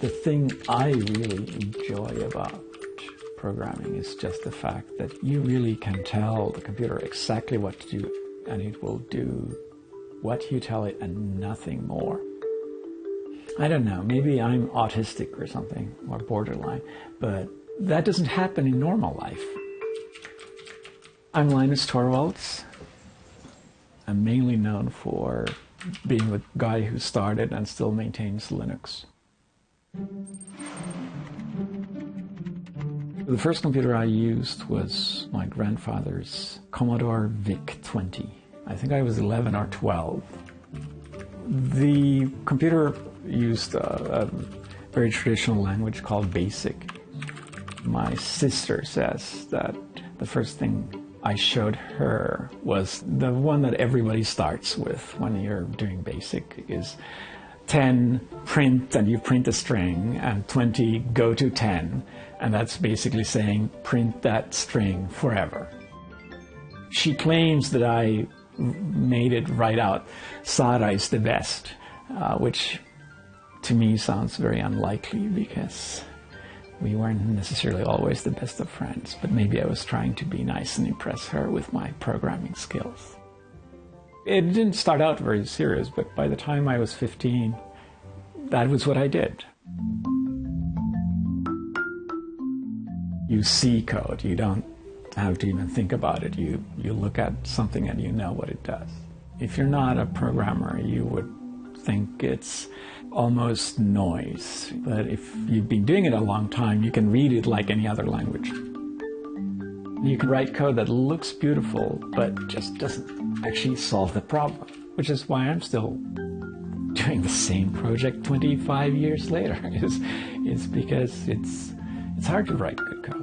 The thing I really enjoy about programming is just the fact that you really can tell the computer exactly what to do and it will do what you tell it and nothing more. I don't know, maybe I'm autistic or something, or borderline, but that doesn't happen in normal life. I'm Linus Torvalds. I'm mainly known for being the guy who started and still maintains Linux. The first computer I used was my grandfather's Commodore VIC-20. I think I was 11 or 12. The computer used a, a very traditional language called BASIC. My sister says that the first thing I showed her was the one that everybody starts with when you're doing BASIC is 10 print and you print a string and 20 go to 10 and that's basically saying print that string forever. She claims that I made it right out Sara is the best, uh, which to me sounds very unlikely because we weren't necessarily always the best of friends, but maybe I was trying to be nice and impress her with my programming skills. It didn't start out very serious, but by the time I was 15, that was what I did. You see code, you don't have to even think about it. You, you look at something and you know what it does. If you're not a programmer, you would think it's almost noise. But if you've been doing it a long time, you can read it like any other language. You can write code that looks beautiful, but just doesn't actually solve the problem, which is why I'm still doing the same project 25 years later. is, because it's, it's hard to write good code.